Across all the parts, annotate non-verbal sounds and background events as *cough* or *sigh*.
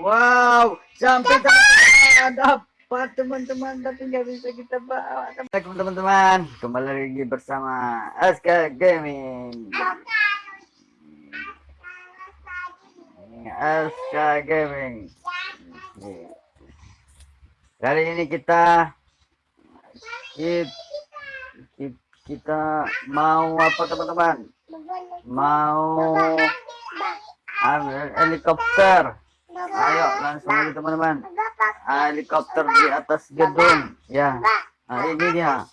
Wow, sampai teman-teman dapat teman-teman tapi nggak bisa kita bawa. Assalamualaikum teman-teman, kembali lagi bersama SK Gaming. SK Gaming. Kali ini kita kita, kita mau apa teman-teman? Mau ambil helikopter ayo langsung aja teman-teman. Helikopter di atas gedung ya. Nah ini dia.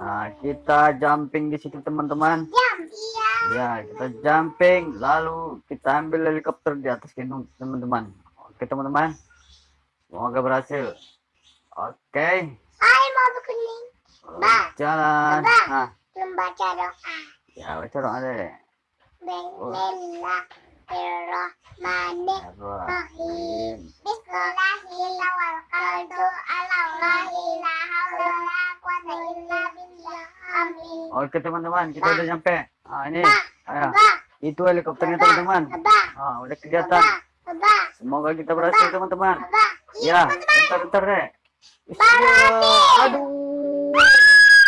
Nah, kita jumping di situ teman-teman. Ya kita jumping lalu kita ambil helikopter di atas gedung teman-teman. Oke teman-teman. Semoga berhasil. Oke. Jalan. nah. baca doa. Ya baca doa deh. Bismillahirrahmanirrahim. Bismillahirrahmanirrahim. Oke teman-teman, kita udah nyampe. Ah ini, ayo. Itu helikopternya teman-teman. Ah udah kelihatan. Semoga kita berhasil teman-teman. Ya, bentar-bentar deh. Aduh.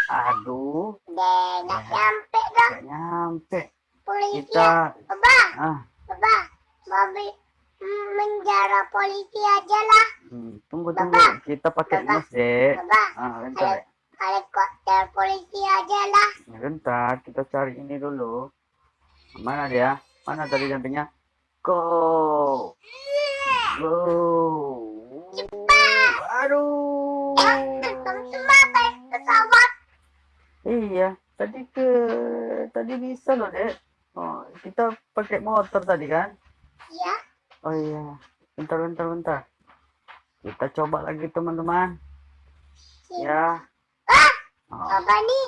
Aduh. Nggak nyampe dong. Gak nyampe. Kita Baba, ah baba, mobil menjara polisi aja lah. hmm, tunggu tunggu. Kita pakai Baba. mus deh. Baba, Ah bentar. deh. helikopter polisi aja lah. Bentar, kita cari ini dulu. Mana dia? Mana tadi jumpingnya? Go! Go! Aduh! Teman-teman naik pesawat. Iya, tadi ke tadi bisa loh, Dek. Oh, kita pakai motor tadi kan? Ya, Oh iya. Bentar, bentar, bentar. Kita coba lagi, teman-teman. Ya. Oh, apa nih?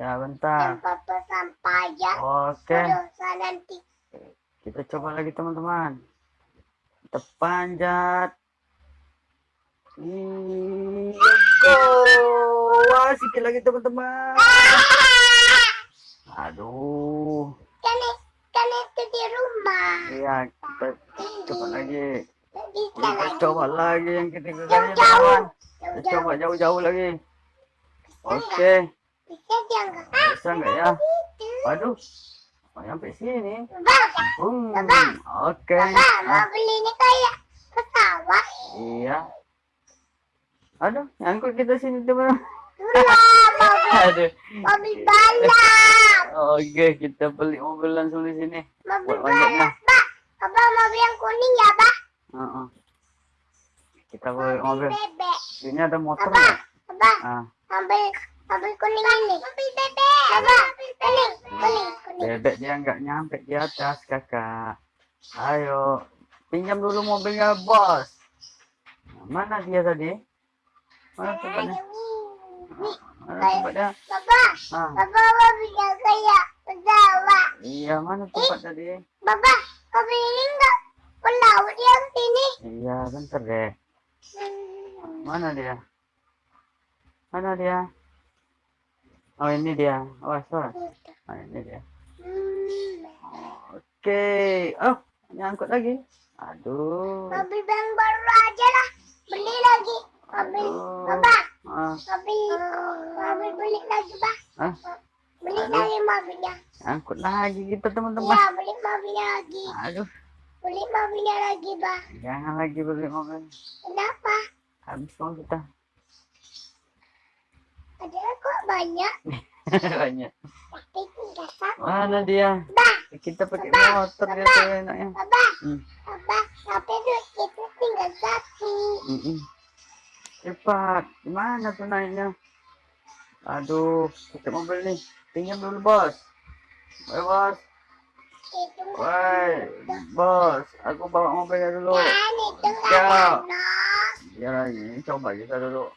ya, bentar. Tempat pesampah aja. Oke. Dosa nanti. Kita coba lagi teman-teman. Kita panjat. Ih, go. Wah, sikit lagi teman-teman. Aduh. Kan, kan itu di rumah. Iya, kita coba lagi. Kita coba lagi yang ketiga teman-teman. Kita Jauh-jauh. coba jauh-jauh lagi. Oke, jangan. bisa nggak ya? Itu. Aduh, mau nyampe sini. Oke. Bang, Ah, ini kayak pesawat. Iya. Aduh, nyangkut kita sini teman. *laughs* Aduh. mobil balap. Oke, kita beli mobil langsung di sini. Mobil manjatnya. balap, Apa mobil yang kuning ya, Pak? Heeh. Kita beli mobil. bebek. Ini ada motor Apa? nggak? Apa? Ah, Mobil, mobil kuning ini. Mobil bebek. Apa? Kuning, kuning, kuning. bebek dia nggak nyampe di atas, kakak. Ayo, pinjam dulu mobilnya, bos. Mana dia tadi? Mana tempatnya? Nih, Mana tempatnya? Bapak, Ah, Bapak mobilnya kayak pesawat. iya, mana tempat tadi? Bapak, mobil ini enggak pelaut yang sini. Iya, bentar deh. Mana dia? Mana dia? Oh, ini dia. Oh, sorry. Oh, ini dia. Oke. Oh, nyangkut lagi. Aduh. Mobil yang baru aja lah. Beli lagi. Mobil. Bapak, Ah, mobil, mobil beli lagi, Pak. ah, Beli Aduh. lagi mobilnya. nyangkut lagi kita teman-teman. Iya, beli mobilnya lagi. Aduh, Beli mobilnya lagi, Pak. jangan lagi beli mobil. Kenapa? Habis mau kita. Ada kok banyak. *laughs* Banyak. Tapi tinggal satu. Mana dia? Bah, Kita pakai motor dia tuh enaknya. Bapak, Hmm. Bapak, tapi duit kita tinggal satu. Mm-mm. Cepat, gimana tuh naiknya? Aduh, pakai mobil nih. Pinjam dulu bos. Woi bos, woi bos. Aku bawa mobilnya dulu. Ya. Ya ini coba kita dulu.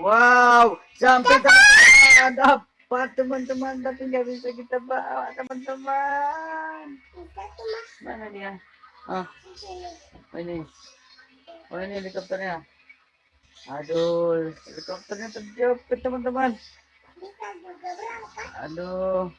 Wow, sampai teman-teman dapat teman-teman tapi nggak bisa kita bawa teman-teman. Kita Mana dia? Ah, oh ini. Oh ini helikopternya. Aduh, helikopternya terjepit teman-teman. Aduh,